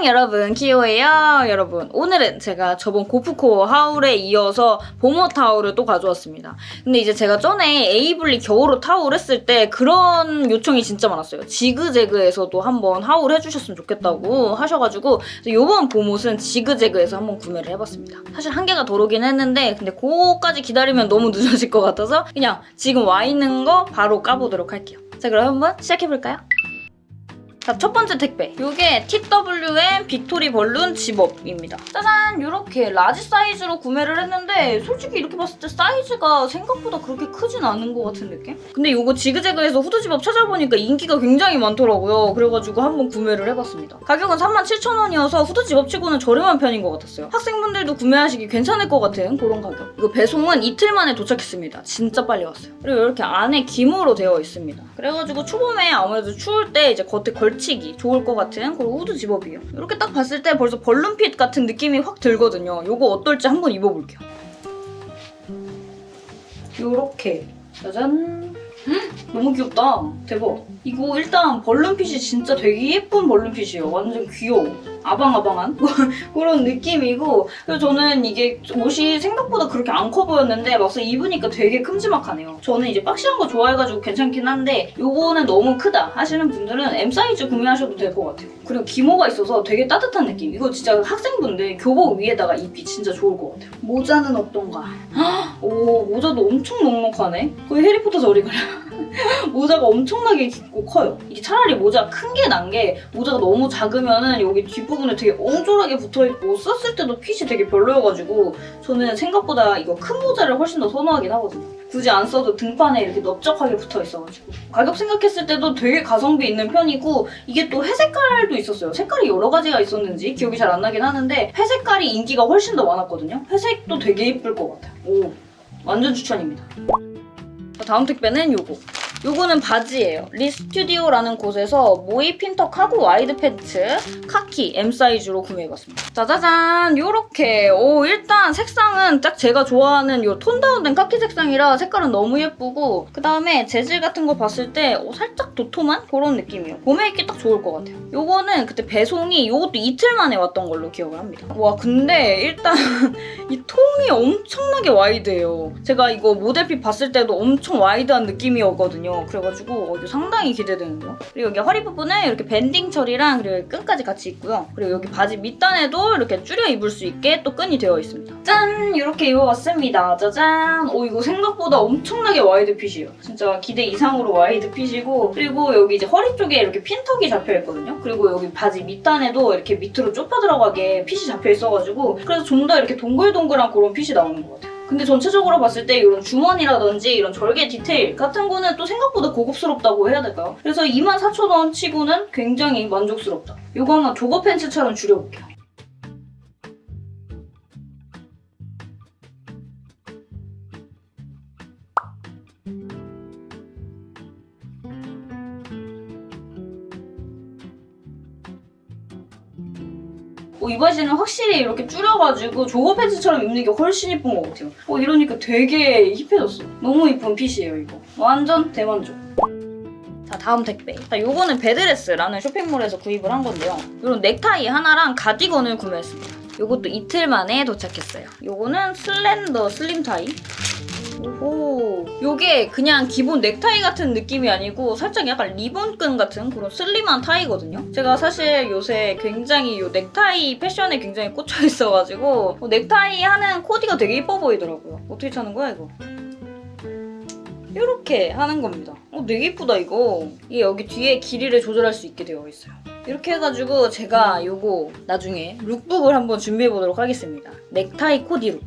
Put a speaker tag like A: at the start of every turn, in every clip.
A: 안녕 여러분. 키오예요. 여러분 오늘은 제가 저번 gorpcore haul에 이어서 봄옷 haul을 또 가져왔습니다. 근데 이제 제가 전에 에이블리 겨울옷 haul 했을 때 그런 요청이 진짜 많았어요. 지그재그에서도 한번 haul 해주셨으면 좋겠다고 하셔가지고 이번 봄옷은 지그재그에서 한번 구매를 해봤습니다. 사실 한 개가 더 오긴 했는데 근데 그거까지 기다리면 너무 늦어질 것 같아서 그냥 지금 와 있는 거 바로 까보도록 할게요. 자 그럼 한번 시작해볼까요? 자, 첫 번째 택배. 이게 TWM victory balloon zip-up입니다. 짜잔! 이렇게 large 사이즈로 구매를 했는데 솔직히 이렇게 봤을 때 사이즈가 생각보다 그렇게 크진 않은 것 같은 느낌? 근데 이거 지그재그에서 후드 집업 찾아보니까 인기가 굉장히 많더라고요. 그래가지고 한번 구매를 해봤습니다. 가격은 37,000원이어서 후드 zip-up치고는 저렴한 편인 것 같았어요. 학생분들도 구매하시기 괜찮을 것 같은 그런 가격. 이거 배송은 이틀 만에 도착했습니다. 진짜 빨리 왔어요. 그리고 이렇게 안에 기모로 되어 있습니다. 그래가지고 초봄에 아무래도 추울 때 이제 겉에 걸치기 좋을 것 같은 그런 후드 zip-up이에요. 이렇게 딱 봤을 때 벌써 balloon fit 같은 느낌이 확 들거든요. 이거 어떨지 한번 입어볼게요. 요렇게 짜잔 헉, 너무 귀엽다. 대박. 이거 일단 balloon fit이 진짜 되게 예쁜 balloon fit이에요. 완전 귀여워. 아방아방한? 그런 느낌이고. 그리고 저는 이게 옷이 생각보다 그렇게 안 커 보였는데 막상 입으니까 되게 큼지막하네요. 저는 이제 boxy한 거 좋아해가지고 괜찮긴 한데 이거는 너무 크다 하시는 분들은 M 사이즈 구매하셔도 될 것 같아요 그리고 기모가 있어서 되게 따뜻한 느낌. 이거 진짜 학생분들 교복 위에다가 입기 진짜 좋을 것 같아요. 모자는 어떤가 오 모자도 엄청 넉넉하네. 거의 해리포터 저리 가려 모자가 엄청나게 깊고 커요. 이게 차라리 모자 큰 게 난 게 모자가 너무 작으면은 여기 뒷부분에 되게 엉졸하게 붙어있고 썼을 때도 핏이 되게 별로여가지고 저는 생각보다 이거 큰 모자를 훨씬 더 선호하긴 하거든요 굳이 안 써도 등판에 이렇게 넓적하게 붙어 있어가지고. 가격 생각했을 때도 되게 가성비 있는 편이고 이게 또 회색깔도 있었어요. 색깔이 여러 가지가 있었는지 기억이 잘 안 나긴 하는데 회색깔이 인기가 훨씬 더 많았거든요. 회색도 되게 예쁠 것 같아요. 오 완전 추천입니다. 다음 택배는 요거 요거는 바지예요. 리스튜디오라는 곳에서 모이 pintuck cargo wide 팬츠 카키 M 사이즈로 구매해봤습니다. 짜자잔 요렇게 오 일단 색상은 딱 제가 좋아하는 요 톤 다운된 카키 색상이라 색깔은 너무 예쁘고 그 다음에 재질 같은 거 봤을 때 오, 살짝 도톰한 그런 느낌이에요. 봄에 입기 딱 좋을 것 같아요. 요거는 그때 배송이 요것도 이틀 만에 왔던 걸로 기억을 합니다. 와 근데 일단 이 통이 엄청나게 wide해요. 제가 이거 모델 fit 봤을 때도 엄청 wide한 느낌이었거든요. 그래가지고 어, 상당히 기대되는데요. 그리고 여기 허리 부분은 이렇게 banding 처리랑 그리고 끈까지 같이 있고요. 그리고 여기 바지 밑단에도 이렇게 줄여 입을 수 있게 또 끈이 되어 있습니다. 짠! 이렇게 입어봤습니다. 짜잔! 오 이거 생각보다 엄청나게 wide fit이에요. 진짜 기대 이상으로 wide fit이고 그리고 여기 이제 허리 쪽에 이렇게 pintuck이 잡혀있거든요. 그리고 여기 바지 밑단에도 이렇게 밑으로 좁혀 들어가게 fit이 잡혀있어가지고 그래서 좀 더 이렇게 동글동글한 그런 fit이 나오는 것 같아요. 근데 전체적으로 봤을 때 이런 주머니라든지 이런 절개 디테일 같은 거는 또 생각보다 고급스럽다고 해야 될까요? 그래서 24,000원 치고는 굉장히 만족스럽다. 이거 한번 조거 팬츠처럼 줄여볼게요. 어, 이 바지는 확실히 이렇게 줄여가지고 조거 팬츠처럼 입는 게 훨씬 예쁜 것 같아요. 어, 이러니까 되게 힙해졌어. 너무 이쁜 핏이에요, 이거. 완전 대만족. 자, 다음 택배. 자, 요거는 베드레스라는 쇼핑몰에서 구입을 한 건데요. 이런 넥타이 하나랑 가디건을 구매했습니다. 요것도 이틀 만에 도착했어요. 요거는 slender slim tie. 오호. 요게 그냥 기본 넥타이 같은 느낌이 아니고 살짝 약간 리본끈 같은 그런 슬림한 타이거든요. 제가 사실 요새 굉장히 요 넥타이 패션에 굉장히 꽂혀 있어가지고 어, 넥타이 하는 코디가 되게 예뻐 보이더라고요. 어떻게 차는 거야 이거? 이렇게 하는 겁니다. 어, 되게 예쁘다 이거. 이게 여기 뒤에 길이를 조절할 수 있게 되어 있어요. 이렇게 해가지고 제가 요거 나중에 lookbook을 한번 준비해보도록 하겠습니다. 넥타이 코디 look.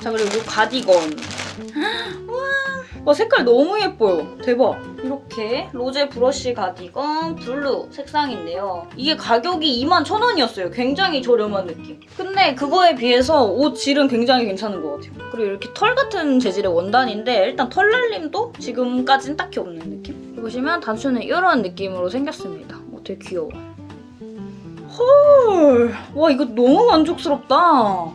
A: 자 그리고 요 가디건. 와 색깔 너무 예뻐요. 대박. 이렇게 로제 브러쉬 가디건 블루 색상인데요. 이게 가격이 21,000원이었어요. 굉장히 저렴한 느낌. 근데 그거에 비해서 옷 질은 굉장히 괜찮은 것 같아요. 그리고 이렇게 털 같은 재질의 원단인데 일단 털 날림도 지금까진 딱히 없는 느낌? 보시면 단추는 이런 느낌으로 생겼습니다. 어, 되게 귀여워. 헐. 와, 이거 너무 만족스럽다.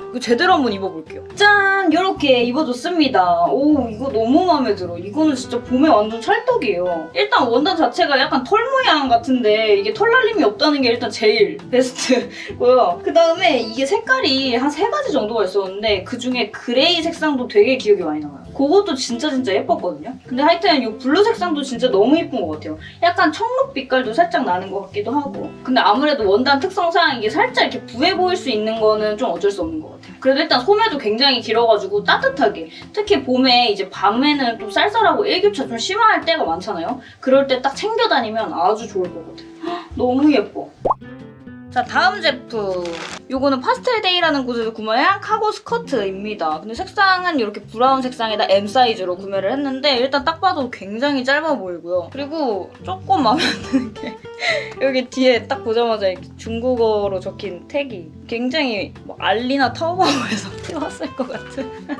A: 이거 제대로 한번 입어볼게요. 짠! 이렇게 입어줬습니다. 오, 이거 너무 마음에 들어. 이거는 진짜 봄에 완전 찰떡이에요. 일단 원단 자체가 약간 털 모양 같은데 이게 털 날림이 없다는 게 일단 제일 베스트고요. 그 다음에 이게 색깔이 한 세 가지 정도가 있었는데 그 중에 그레이 색상도 되게 기억이 많이 나요. 그것도 진짜 진짜 예뻤거든요. 근데 하여튼 이 블루 색상도 진짜 너무 예쁜 것 같아요. 약간 청록 빛깔도 살짝 나는 것 같기도 하고 근데 아무래도 원단 특성상 이게 살짝 이렇게 부해 보일 수 있는 거는 좀 어쩔 수 없는 것 같아요. 그래도 일단 소매도 굉장히 길어가지고 따뜻하게 특히 봄에 이제 밤에는 좀 쌀쌀하고 일교차 좀 심할 때가 많잖아요. 그럴 때 딱 챙겨 다니면 아주 좋을 것 같아요. 헉, 너무 예뻐. 자 다음 제품 요거는 파스텔데이라는 곳에서 구매한 카고 스커트입니다. 근데 색상은 이렇게 브라운 색상에다 M 사이즈로 구매를 했는데 일단 딱 봐도 굉장히 짧아 보이고요. 그리고 조금 마음에 안 드는 게 여기 뒤에 딱 보자마자 이렇게 중국어로 적힌 택이 굉장히 막 알리나 타오바오에서 띄웠을 것 같은.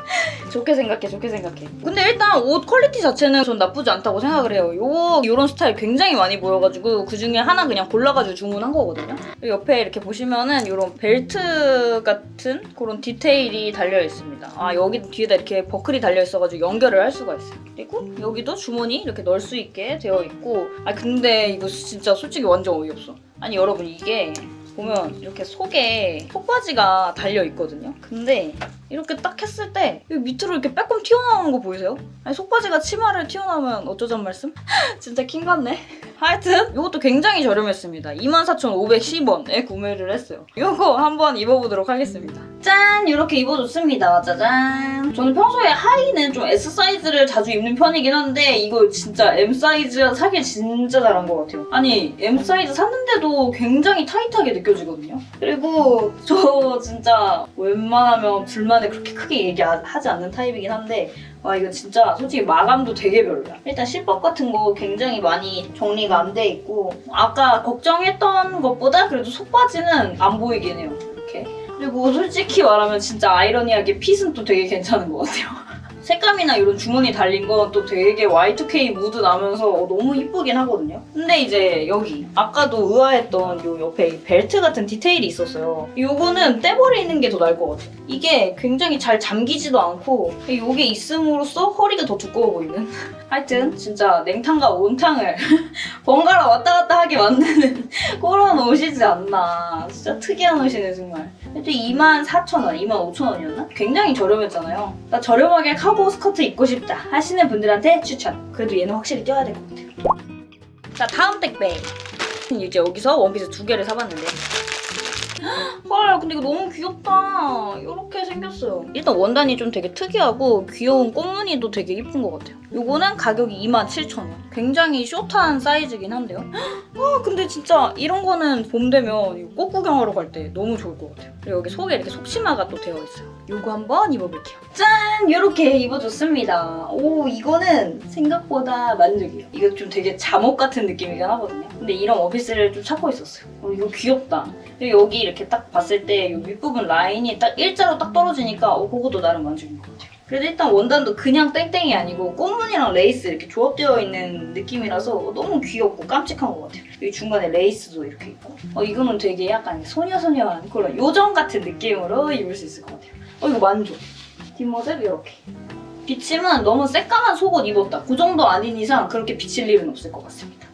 A: 좋게 생각해 좋게 생각해. 근데 일단 옷 quality 자체는 전 나쁘지 않다고 생각을 해요. 요 요런 스타일 굉장히 많이 보여가지고 그 중에 하나 그냥 골라가지고 주문한 거거든요. 옆에 이렇게 보시면은 이런 벨트 같은 그런 디테일이 달려 있습니다. 아 여기 뒤에다 이렇게 버클이 달려 있어가지고 연결을 할 수가 있어요. 그리고 여기도 주머니 이렇게 넣을 수 있게 되어 있고. 아 근데 이거 진짜 솔직히 완전 어이없어. 아니 여러분 이게 보면 이렇게 속에 속바지가 달려 있거든요. 근데 이렇게 딱 했을 때 밑으로 이렇게 빼꼼 튀어나오는 거 보이세요? 아니 속바지가 치마를 튀어나오면 어쩌잔 말씀? 진짜 킹받네. 하여튼 이것도 굉장히 저렴했습니다. 24,510원에 구매를 했어요. 이거 한번 입어보도록 하겠습니다. 짠! 이렇게 입어줬습니다. 짜잔! 저는 평소에 하의는 좀 S 사이즈를 자주 입는 편이긴 한데 이거 진짜 M 사이즈 사길 진짜 잘한 것 같아요. 아니 M 사이즈 샀는데도 굉장히 타이트하게 느껴지거든요. 그리고 저 진짜 웬만하면 불만을 그렇게 크게 얘기하지 않는 타입이긴 한데 와 이거 진짜 솔직히 마감도 되게 별로야. 일단 실밥 같은 거 굉장히 많이 정리가 안 돼 있고 아까 걱정했던 것보다 그래도 속바지는 안 보이긴 해요. 이렇게. 그리고 솔직히 말하면 진짜 아이러니하게 fit은 또 되게 괜찮은 것 같아요. 색감이나 이런 주머니 달린 건 또 되게 Y2K 무드 나면서 너무 이쁘긴 하거든요. 근데 이제 여기 아까도 의아했던 요 옆에 이 벨트 같은 디테일이 있었어요. 요거는 떼버리는 게 더 나을 것 같아요. 이게 굉장히 잘 잠기지도 않고 요게 있음으로써 허리가 더 두꺼워 보이는 하여튼 진짜 냉탕과 온탕을 번갈아 왔다 갔다 하게 만드는 그런 옷이지 않나. 진짜 특이한 옷이네 정말. 근데 24,000원, 25,000원이었나? 굉장히 저렴했잖아요. 나 저렴하게 카고 스커트 입고 싶다 하시는 분들한테 추천. 그래도 얘는 확실히 껴야 될 것 같아요. 자 다음 택배. 이제 여기서 원피스 두 개를 사봤는데 헐 근데 이거 너무 귀엽다. 이렇게 생겼어요. 일단 원단이 좀 되게 특이하고 귀여운 꽃무늬도 되게 예쁜 것 같아요. 요거는 가격이 27,000원. 굉장히 숏한 사이즈긴 한데요. 아 근데 진짜 이런 거는 봄 되면 꽃 구경하러 갈 때 너무 좋을 것 같아요. 그리고 여기 속에 이렇게 속치마가 또 되어 있어요. 요거 한번 입어볼게요. 짠! 이렇게 입어줬습니다. 오 이거는 생각보다 만족이에요. 이거 좀 되게 잠옷 같은 느낌이긴 하거든요. 근데 이런 원피스를 좀 찾고 있었어요. 어, 이거 귀엽다. 그리고 여기 이렇게 딱 봤을 때 이 윗부분 라인이 딱 일자로 딱 떨어지니까 어, 그것도 나름 만족인 것 같아요. 그래도 일단 원단도 그냥 땡땡이 아니고 꽃무늬랑 레이스 이렇게 조합되어 있는 느낌이라서 너무 귀엽고 깜찍한 것 같아요. 여기 중간에 레이스도 이렇게 있고 어, 이거는 되게 약간 소녀소녀한 그런 요정 같은 느낌으로 입을 수 있을 것 같아요. 어 이거 만족. 뒷모습 이렇게. 비침은 너무 새까만 속옷 입었다. 그 정도 아닌 이상 그렇게 비칠 일은 없을 것 같습니다.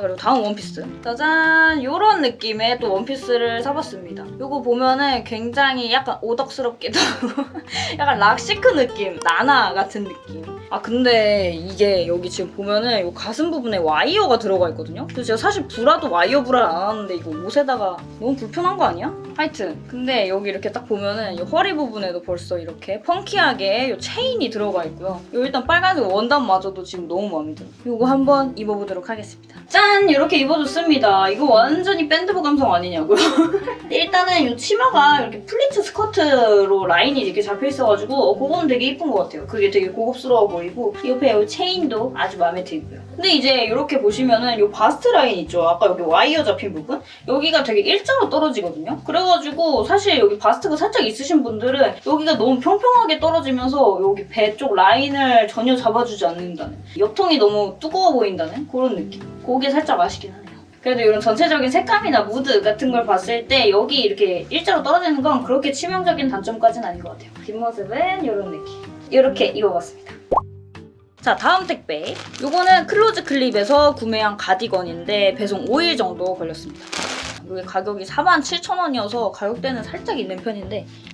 A: 자 그리고 다음 원피스. 짜잔! 이런 느낌의 또 원피스를 사봤습니다. 이거 보면은 굉장히 약간 오덕스럽기도 약간 rock chic 느낌 나나 같은 느낌. 아 근데 이게 여기 지금 보면은 이 가슴 부분에 와이어가 들어가 있거든요? 그래서 제가 사실 브라도 와이어 브라를 안 하는데 이거 옷에다가 너무 불편한 거 아니야? 하여튼 근데 여기 이렇게 딱 보면은 이 허리 부분에도 벌써 이렇게 펑키하게 이 체인이 들어가 있고요. 이 일단 빨간색 원단마저도 지금 너무 마음에 들어요. 이거 한번 입어보도록 하겠습니다. 짠! 이렇게 입어줬습니다. 이거 완전히 밴드부 감성 아니냐고요? 일단은 이 치마가 이렇게 플리츠 스커트로 라인이 이렇게 잡혀있어가지고 어, 그거는 되게 이쁜 것 같아요. 그게 되게 고급스러워 보이고 옆에 이 체인도 아주 마음에 들고요. 근데 이제 이렇게 보시면은 이 바스트 라인 있죠? 아까 여기 와이어 잡힌 부분? 여기가 되게 일자로 떨어지거든요? 그래가지고 사실 여기 바스트가 살짝 있으신 분들은 여기가 너무 평평하게 떨어지면서 여기 배 쪽 라인을 전혀 잡아주지 않는다는 옆통이 너무 두꺼워 보인다는 그런 느낌. 그게 살짝 아쉽긴 하네요. 그래도 이런 전체적인 색감이나 무드 같은 걸 봤을 때 여기 이렇게 일자로 떨어지는 건 그렇게 치명적인 단점까지는 아닌 것 같아요. 뒷모습은 이런 느낌. 이렇게 입어봤습니다. 자 다음 택배 요거는 클로즈 클립에서 구매한 가디건인데 배송 5일 정도 걸렸습니다 이게 가격이 47,000원이어서 가격대는 살짝 있는 편인데 헉,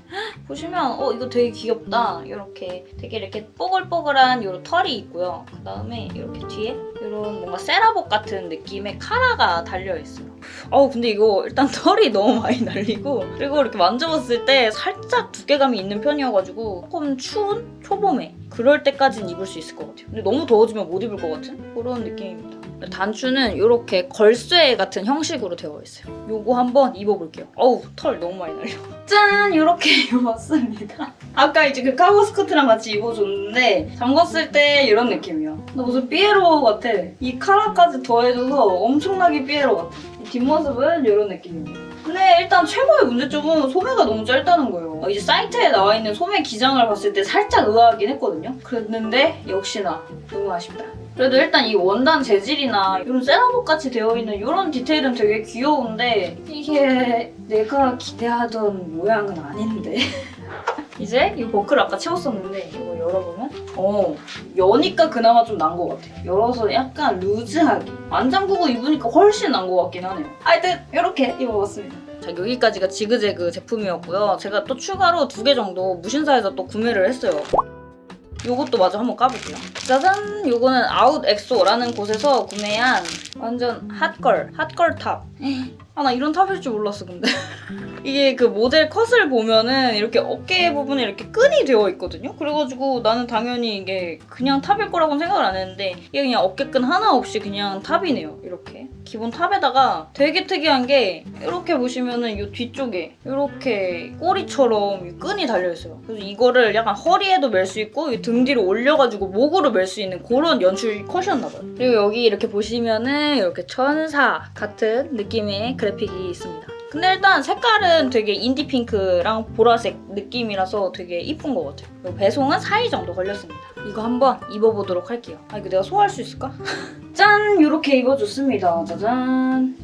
A: 보시면 어 이거 되게 귀엽다. 이렇게 되게 이렇게 뽀글뽀글한 요런 털이 있고요. 그 다음에 이렇게 뒤에 이런 뭔가 세라복 같은 느낌의 카라가 달려있어요. 어우 근데 이거 일단 털이 너무 많이 날리고 그리고 이렇게 만져봤을 때 살짝 두께감이 있는 편이어가지고 조금 추운 초봄에 그럴 때까지는 입을 수 있을 것 같아요. 근데 너무 더워지면 못 입을 것 같은 그런 느낌입니다 단추는 이렇게 걸쇠 같은 형식으로 되어 있어요. 요거 한번 입어볼게요. 어우 털 너무 많이 날려. 짠! 이렇게 입어봤습니다. 아까 이제 그 카고 스커트랑 같이 입어줬는데 잠궜을 때 이런 느낌이야 나 무슨 삐에로 같아. 이 카라까지 더해줘서 엄청나게 삐에로 같아. 이 뒷모습은 이런 느낌입니다 근데 일단 최고의 문제점은 소매가 너무 짧다는 거예요. 어, 이제 사이트에 나와 있는 소매 기장을 봤을 때 살짝 의아하긴 했거든요. 그랬는데 역시나 너무 아쉽다 그래도 일단 이 원단 재질이나 이런 세라복 같이 되어 있는 이런 디테일은 되게 귀여운데 이게 내가 기대하던 모양은 아닌데. 이제 이 버클을 아까 채웠었는데 이거 열어보면? 어 여니까 그나마 좀 난 것 같아. 열어서 약간 루즈하게. 안 잠그고 입으니까 훨씬 난 것 같긴 하네요. 하여튼 이렇게 입어봤습니다. 자 여기까지가 지그재그 제품이었고요. 제가 또 추가로 두 개 정도 무신사에서 또 구매를 했어요 요것도 마저 한번 까볼게요. 짜잔! 요거는 아웃 엑소라는 곳에서 구매한 완전 hot girl, hot girl 탑. 아, 나 이런 탑일 줄 몰랐어, 근데. 이게 그 모델 컷을 보면은 이렇게 어깨 부분에 이렇게 끈이 되어 있거든요? 그래가지고 나는 당연히 이게 그냥 탑일 거라고는 생각을 안 했는데 이게 그냥 어깨끈 하나 없이 그냥 탑이네요, 이렇게. 기본 탑에다가 되게 특이한 게 이렇게 보시면은 이 뒤쪽에 이렇게 꼬리처럼 이 끈이 달려있어요. 그래서 이거를 약간 허리에도 멜 수 있고 이등 뒤로 올려가지고 목으로 멜 수 있는 그런 연출 컷이었나봐요. 그리고 여기 이렇게 보시면은 이렇게 천사 같은 느낌의 그 래픽이 있습니다. 근데 일단 색깔은 되게 인디 핑크랑 보라색 느낌이라서 되게 이쁜 것 같아요. 배송은 4일 정도 걸렸습니다. 이거 한번 입어보도록 할게요. 아 이거 내가 소화할 수 있을까? 짠! 이렇게 입어줬습니다. 짜잔!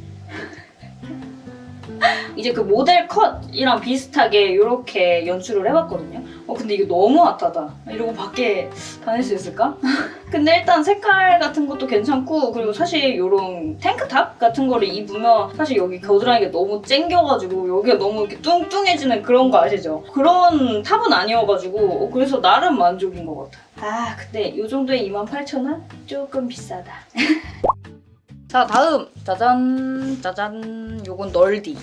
A: 이제 그 모델 컷이랑 비슷하게 이렇게 연출을 해봤거든요. 어 근데 이게 너무 핫하다. 이러고 밖에 다닐 수 있을까? 근데 일단 색깔 같은 것도 괜찮고 그리고 사실 이런 탱크탑 같은 거를 입으면 사실 여기 겨드랑이가 너무 쨍겨가지고 여기가 너무 이렇게 뚱뚱해지는 그런 거 아시죠? 그런 탑은 아니어가지고 어, 그래서 나름 만족인 것 같아. 아 근데 이 정도에 28,000원? 조금 비싸다. 자 다음 짜잔 짜잔 요건 널디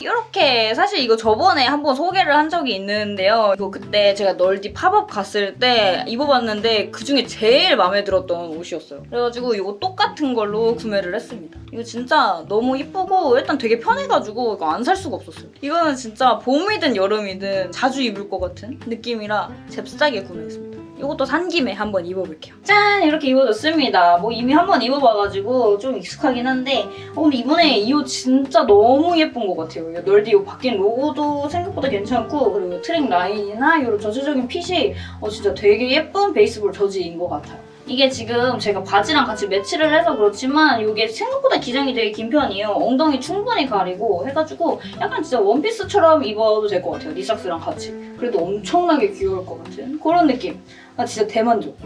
A: 이렇게 사실 이거 저번에 한번 소개를 한 적이 있는데요. 이거 그때 제가 널디 팝업 갔을 때 입어봤는데 그중에 제일 마음에 들었던 옷이었어요. 그래가지고 이거 똑같은 걸로 구매를 했습니다. 이거 진짜 너무 이쁘고 일단 되게 편해가지고 이거 안 살 수가 없었어요. 이거는 진짜 봄이든 여름이든 자주 입을 것 같은 느낌이라 잽싸게 구매했습니다. 이것도 산 김에 한번 입어볼게요. 짠! 이렇게 입어줬습니다. 뭐 이미 한번 입어봐가지고 좀 익숙하긴 한데 어, 근데 이번에 이 옷 진짜 너무 예쁜 것 같아요. 이 널디 이 바뀐 로고도 생각보다 괜찮고 그리고 트랙 라인이나 이런 전체적인 핏이 어, 진짜 되게 예쁜 베이스볼 저지인 것 같아요. 이게 지금 제가 바지랑 같이 매치를 해서 그렇지만 이게 생각보다 기장이 되게 긴 편이에요. 엉덩이 충분히 가리고 해가지고 약간 진짜 원피스처럼 입어도 될 것 같아요. 니삭스랑 같이. 그래도 엄청나게 귀여울 것 같은 그런 느낌. 아 진짜 대만족.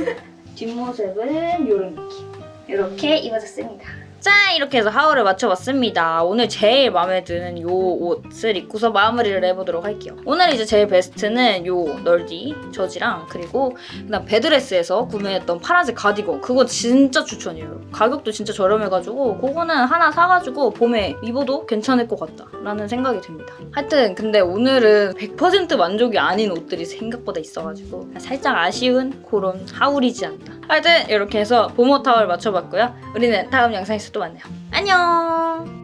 A: 뒷모습은 이런 느낌. 이렇게 입어줬습니다. 짠! 이렇게 해서 하울을 맞춰봤습니다. 오늘 제일 마음에 드는 이 옷을 입고서 마무리를 해보도록 할게요. 오늘 이제 제일 베스트는 이 널디 저지랑 그리고 그다음 베드레스에서 구매했던 파란색 가디건 그거 진짜 추천이에요. 가격도 진짜 저렴해가지고 그거는 하나 사가지고 봄에 입어도 괜찮을 것 같다 라는 생각이 듭니다. 하여튼 근데 오늘은 100% 만족이 아닌 옷들이 생각보다 있어가지고 살짝 아쉬운 그런 하울이지 않나. 하여튼 이렇게 해서 봄옷 타월 맞춰봤고요. 우리는 다음 영상에서 또 만나요. 안녕!